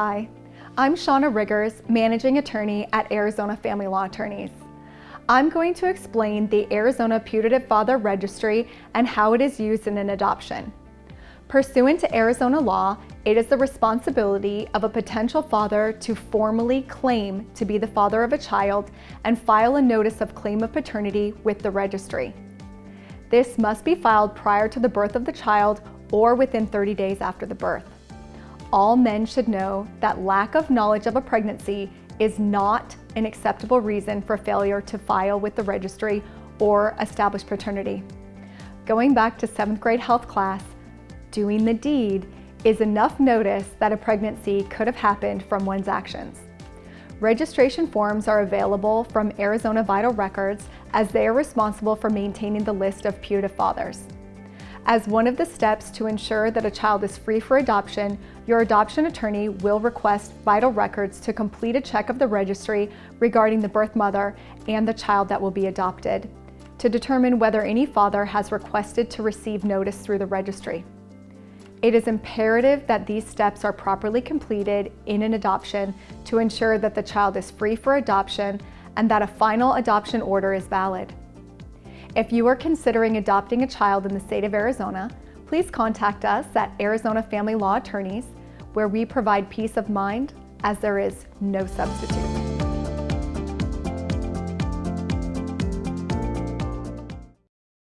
Hi, I'm Shauna Riggers, Managing Attorney at Arizona Family Law Attorneys. I'm going to explain the Arizona Putative Father Registry and how it is used in an adoption. Pursuant to Arizona law, it is the responsibility of a potential father to formally claim to be the father of a child and file a notice of claim of paternity with the registry. This must be filed prior to the birth of the child or within 30 days after the birth. All men should know that lack of knowledge of a pregnancy is not an acceptable reason for failure to file with the registry or establish paternity. Going back to seventh grade health class, doing the deed is enough notice that a pregnancy could have happened from one's actions. Registration forms are available from Arizona Vital Records as they are responsible for maintaining the list of putative fathers. As one of the steps to ensure that a child is free for adoption, your adoption attorney will request vital records to complete a check of the registry regarding the birth mother and the child that will be adopted to determine whether any father has requested to receive notice through the registry. It is imperative that these steps are properly completed in an adoption to ensure that the child is free for adoption and that a final adoption order is valid. If you are considering adopting a child in the state of Arizona, please contact us at Arizona Family Law Attorneys, where we provide peace of mind as there is no substitute.